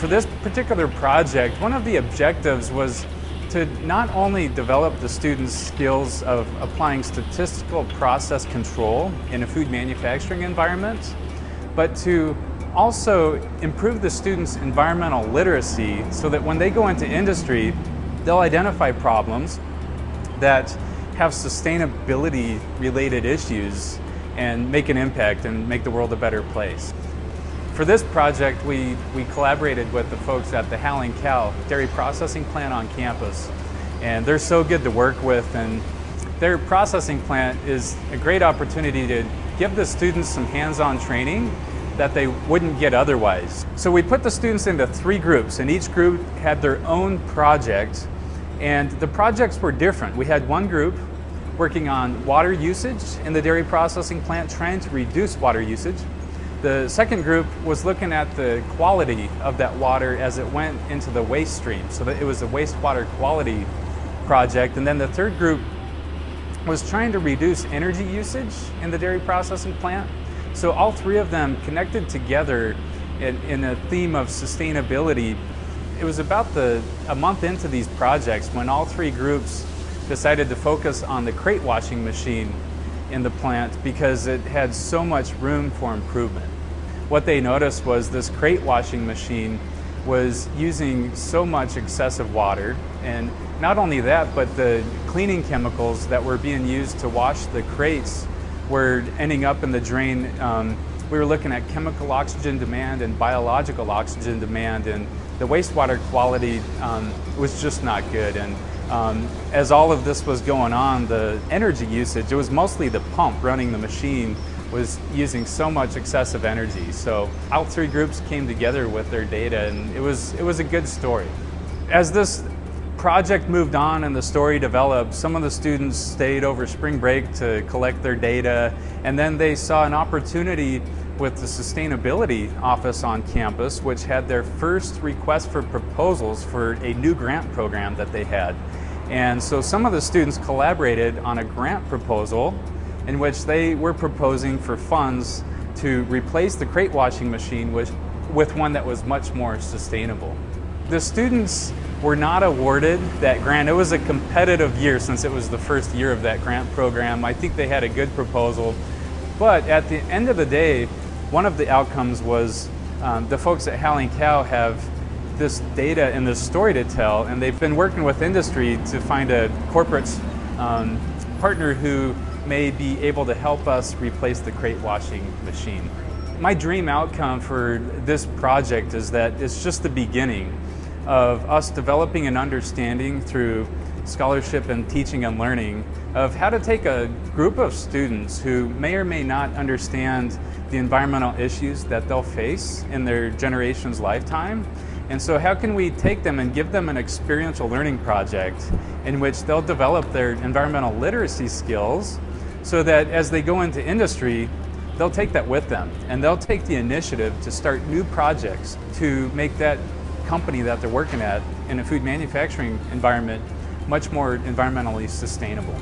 For this particular project, one of the objectives was to not only develop the students' skills of applying statistical process control in a food manufacturing environment, but to also improve the students' environmental literacy so that when they go into industry, they'll identify problems that have sustainability related issues and make an impact and make the world a better place. For this project, we, we collaborated with the folks at the Howling Cow Dairy Processing Plant on campus. And they're so good to work with and their processing plant is a great opportunity to give the students some hands-on training that they wouldn't get otherwise. So we put the students into three groups and each group had their own project and the projects were different. We had one group working on water usage in the dairy processing plant, trying to reduce water usage. The second group was looking at the quality of that water as it went into the waste stream. So that it was a wastewater quality project. And then the third group was trying to reduce energy usage in the dairy processing plant. So all three of them connected together in, in a theme of sustainability. It was about the, a month into these projects when all three groups decided to focus on the crate washing machine in the plant because it had so much room for improvement. What they noticed was this crate washing machine was using so much excessive water and not only that but the cleaning chemicals that were being used to wash the crates were ending up in the drain. Um, we were looking at chemical oxygen demand and biological oxygen demand and the wastewater quality um, was just not good. And um, as all of this was going on, the energy usage, it was mostly the pump running the machine was using so much excessive energy. So all three groups came together with their data and it was, it was a good story. As this project moved on and the story developed, some of the students stayed over spring break to collect their data, and then they saw an opportunity with the Sustainability Office on campus, which had their first request for proposals for a new grant program that they had. And so some of the students collaborated on a grant proposal in which they were proposing for funds to replace the crate washing machine with, with one that was much more sustainable. The students were not awarded that grant. It was a competitive year since it was the first year of that grant program. I think they had a good proposal. But at the end of the day, one of the outcomes was um, the folks at Howling Cow have this data and this story to tell, and they've been working with industry to find a corporate um, partner who may be able to help us replace the crate washing machine. My dream outcome for this project is that it's just the beginning of us developing an understanding through scholarship and teaching and learning of how to take a group of students who may or may not understand the environmental issues that they'll face in their generation's lifetime. And so how can we take them and give them an experiential learning project in which they'll develop their environmental literacy skills so that as they go into industry, they'll take that with them and they'll take the initiative to start new projects to make that company that they're working at in a food manufacturing environment much more environmentally sustainable.